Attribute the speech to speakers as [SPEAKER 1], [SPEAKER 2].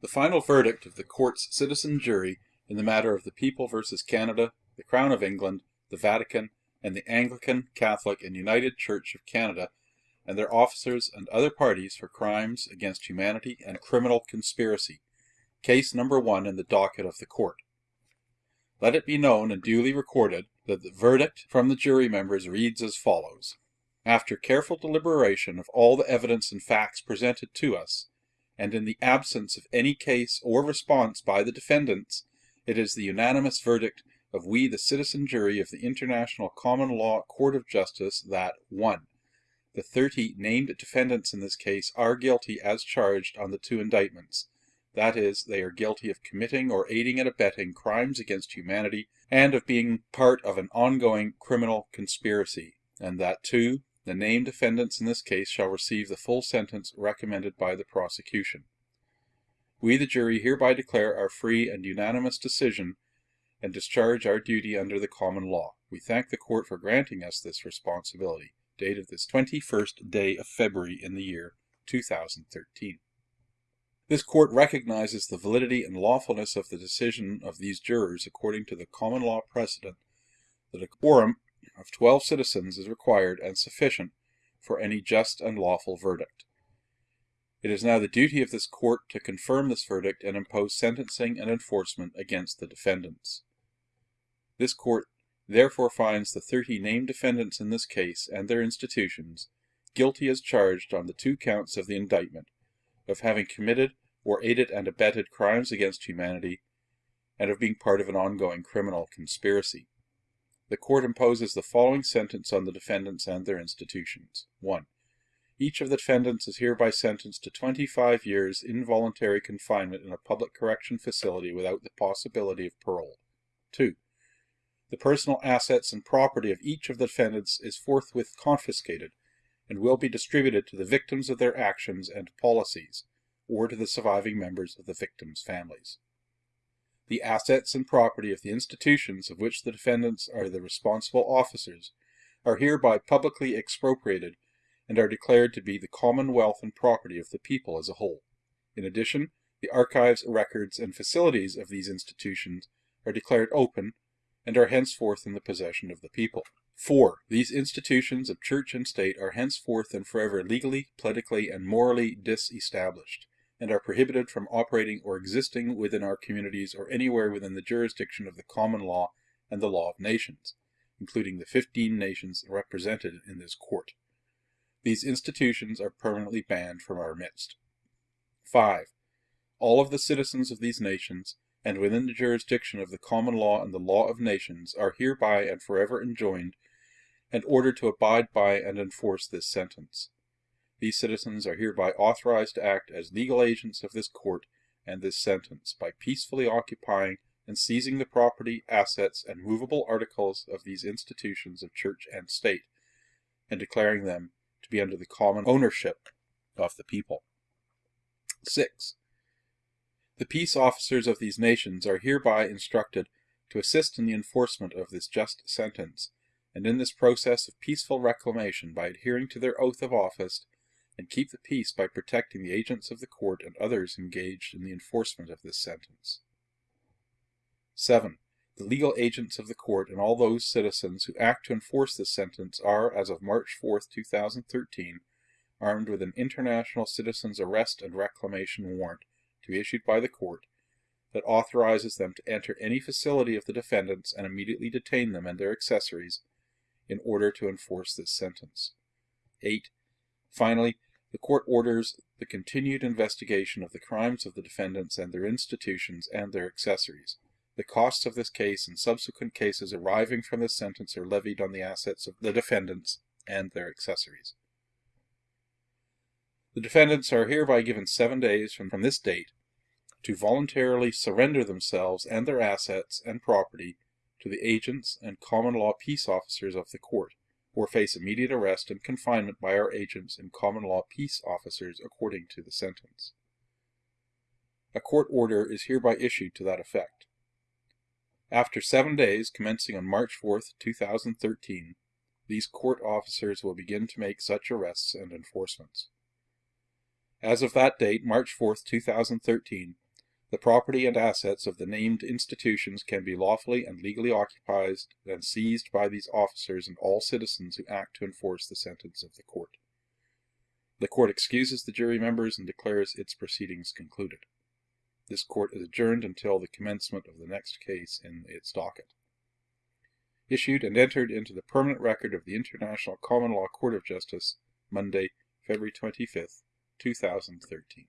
[SPEAKER 1] The final verdict of the court's citizen jury in the matter of the People versus Canada, the Crown of England, the Vatican, and the Anglican, Catholic, and United Church of Canada and their officers and other parties for crimes against humanity and criminal conspiracy. Case number one in the docket of the court. Let it be known and duly recorded that the verdict from the jury members reads as follows. After careful deliberation of all the evidence and facts presented to us, and in the absence of any case or response by the defendants, it is the unanimous verdict of we the citizen jury of the International Common Law Court of Justice that 1. The 30 named defendants in this case are guilty as charged on the two indictments. That is, they are guilty of committing or aiding and abetting crimes against humanity and of being part of an ongoing criminal conspiracy, and that 2. The named defendants in this case shall receive the full sentence recommended by the prosecution. We, the jury, hereby declare our free and unanimous decision and discharge our duty under the common law. We thank the court for granting us this responsibility. Dated this 21st day of February in the year 2013. This court recognizes the validity and lawfulness of the decision of these jurors according to the common law precedent that a quorum of 12 citizens is required and sufficient for any just and lawful verdict. It is now the duty of this court to confirm this verdict and impose sentencing and enforcement against the defendants. This court therefore finds the 30 named defendants in this case and their institutions guilty as charged on the two counts of the indictment of having committed or aided and abetted crimes against humanity and of being part of an ongoing criminal conspiracy the court imposes the following sentence on the defendants and their institutions. 1. Each of the defendants is hereby sentenced to 25 years involuntary confinement in a public correction facility without the possibility of parole. 2. The personal assets and property of each of the defendants is forthwith confiscated and will be distributed to the victims of their actions and policies, or to the surviving members of the victims' families. The assets and property of the institutions of which the defendants are the responsible officers are hereby publicly expropriated and are declared to be the common wealth and property of the people as a whole. In addition, the archives, records, and facilities of these institutions are declared open and are henceforth in the possession of the people. 4. These institutions of church and state are henceforth and forever legally, politically, and morally disestablished and are prohibited from operating or existing within our communities or anywhere within the jurisdiction of the common law and the law of nations, including the 15 nations represented in this court. These institutions are permanently banned from our midst. 5. All of the citizens of these nations, and within the jurisdiction of the common law and the law of nations, are hereby and forever enjoined and ordered to abide by and enforce this sentence. These citizens are hereby authorized to act as legal agents of this court and this sentence by peacefully occupying and seizing the property, assets, and movable articles of these institutions of church and state, and declaring them to be under the common ownership of the people. 6. The peace officers of these nations are hereby instructed to assist in the enforcement of this just sentence, and in this process of peaceful reclamation by adhering to their oath of office and keep the peace by protecting the agents of the court and others engaged in the enforcement of this sentence. 7. The legal agents of the court and all those citizens who act to enforce this sentence are, as of March 4, 2013, armed with an International Citizens Arrest and Reclamation Warrant to be issued by the court that authorizes them to enter any facility of the defendants and immediately detain them and their accessories in order to enforce this sentence. 8. Finally, the court orders the continued investigation of the crimes of the defendants and their institutions and their accessories. The costs of this case and subsequent cases arising from this sentence are levied on the assets of the defendants and their accessories. The defendants are hereby given seven days from, from this date to voluntarily surrender themselves and their assets and property to the agents and common law peace officers of the court or face immediate arrest and confinement by our agents and common law peace officers according to the sentence. A court order is hereby issued to that effect. After seven days, commencing on March 4, 2013, these court officers will begin to make such arrests and enforcements. As of that date, March 4, 2013, The property and assets of the named institutions can be lawfully and legally occupied and seized by these officers and all citizens who act to enforce the sentence of the court. The court excuses the jury members and declares its proceedings concluded. This court is adjourned until the commencement of the next case in its docket. Issued and entered into the permanent record of the International Common Law Court of Justice, Monday, February 25th, 2013.